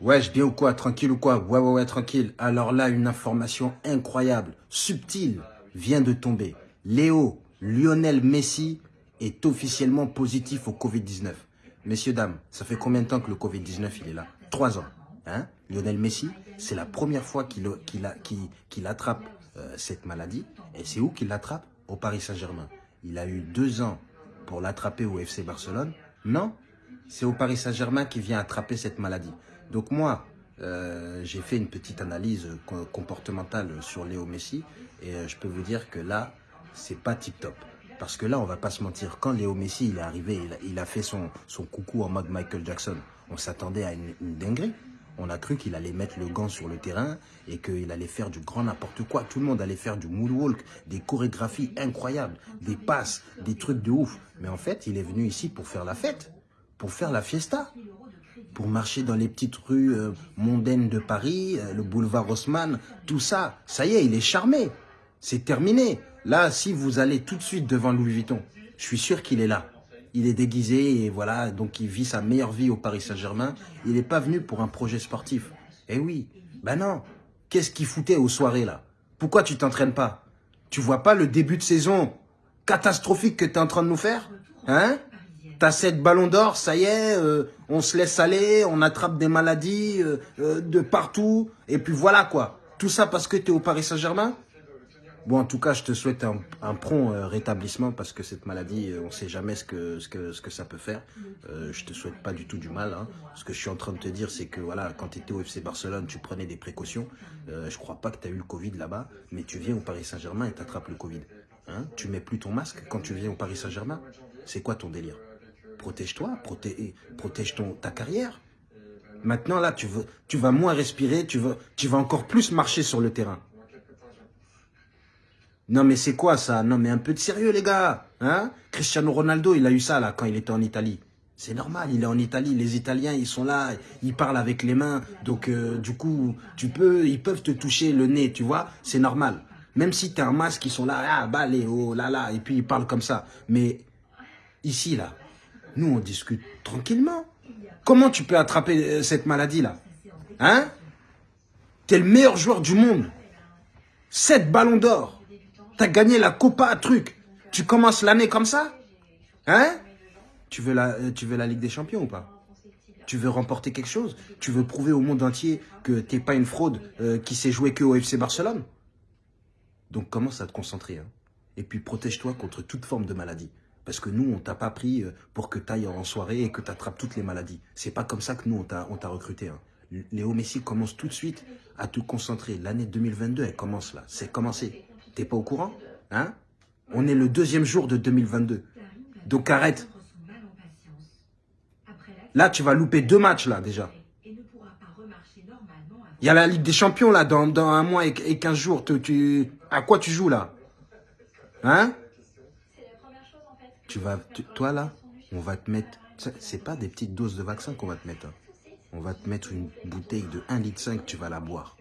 Wesh, bien ou quoi Tranquille ou quoi? Ouais, ouais, ouais, tranquille. Alors là, une information incroyable, subtile, vient de tomber. Léo, Lionel Messi, est officiellement positif au Covid-19. Messieurs, dames, ça fait combien de temps que le Covid-19, il est là? Trois ans. Hein? Lionel Messi, c'est la première fois qu'il attrape euh, cette maladie. Et c'est où qu'il l'attrape? Au Paris Saint-Germain. Il a eu deux ans pour l'attraper au FC Barcelone. Non, c'est au Paris Saint-Germain qui vient attraper cette maladie. Donc moi, euh, j'ai fait une petite analyse comportementale sur Léo Messi et euh, je peux vous dire que là, c'est pas tip-top. Parce que là, on va pas se mentir, quand Léo Messi est arrivé, il a, fait son, son, coucou en mode Michael Jackson, on s'attendait à une, une dinguerie. On a cru qu'il allait mettre le gant sur le terrain et qu'il allait faire du grand n'importe quoi. Tout le monde allait faire du moonwalk, des chorégraphies incroyables, des passes, des trucs de ouf. Mais en fait, il est venu ici pour faire la fête, pour faire la fiesta pour marcher dans les petites rues euh, mondaines de Paris, euh, le boulevard Haussmann, tout ça. Ça y est, il est charmé. C'est terminé. Là, si vous allez tout de suite devant Louis Vuitton, je suis sûr qu'il est là. Il est déguisé et voilà, donc il vit sa meilleure vie au Paris Saint-Germain. Il n'est pas venu pour un projet sportif. Eh oui, ben non. Qu'est-ce qu'il foutait aux soirées là? Pourquoi tu t'entraînes pas? Tu vois pas le début de saison catastrophique que tu es en train de nous faire? Hein? T'as sept ballons d'or, ça y est, euh, on se laisse aller, on attrape des maladies euh, euh, de partout. Et puis voilà quoi. Tout ça parce que tu es au Paris Saint-Germain? Bon, en tout cas, je te souhaite un, prompt rétablissement parce que cette maladie, on ne sait jamais ce que, ce, que, ce que ça peut faire. Euh, je te souhaite pas du tout du mal. Hein. Ce que je suis en train de te dire, c'est que voilà, quand tu étais au FC Barcelone, tu prenais des précautions. Euh, je crois pas que tu as eu le Covid là-bas, mais tu viens au Paris Saint-Germain et tu attrapes le Covid. Hein tu mets plus ton masque quand tu viens au Paris Saint-Germain C'est quoi ton délire? Protège-toi, protège, ton, ta carrière. Maintenant, là, tu, veux, tu vas moins respirer, tu, veux, tu vas encore plus marcher sur le terrain. Non, mais c'est quoi ça? Non, mais un peu de sérieux, les gars. Hein? Cristiano Ronaldo, il a eu ça, là, quand il était en Italie. C'est normal, il est en Italie, les Italiens, ils sont là, ils parlent avec les mains. Donc, euh, du coup, tu peux, ils peuvent te toucher le nez, tu vois C'est normal. Même si tu as un masque, ils sont là, ah, bah, oh là, là, et puis ils parlent comme ça. Mais ici, là, nous, on discute tranquillement. Comment tu peux attraper euh, cette maladie-là Hein? T'es le meilleur joueur du monde. Sept ballons d'or. T'as gagné la Copa truc. Tu commences l'année comme ça? Hein? Tu veux, la, euh, tu veux la Ligue des Champions ou pas? Tu veux remporter quelque chose? Tu veux prouver au monde entier que t'es pas une fraude euh, qui s'est jouée que au FC Barcelone? Donc commence à te concentrer. Hein. Et puis protège-toi contre toute forme de maladie. Parce que nous, on t'a pas pris euh, pour que tu ailles en soirée et que tu attrapes toutes les maladies. C'est pas comme ça que nous, on t'a recruté. Hein. Léo Messi commence tout de suite à te concentrer. L'année 2022, elle commence là. C'est commencé. T'es pas au courant hein? On est le deuxième jour de 2022. Donc arrête. Là, tu vas louper deux matchs là déjà. Il y a la Ligue des Champions là dans, dans un mois et, 15 jours. Tu, à quoi tu joues là? Hein? Tu vas, toi là, on va te mettre, c'est pas des petites doses de vaccin qu'on va te mettre. Hein. On va te mettre une bouteille de 1,5 litre, tu vas la boire.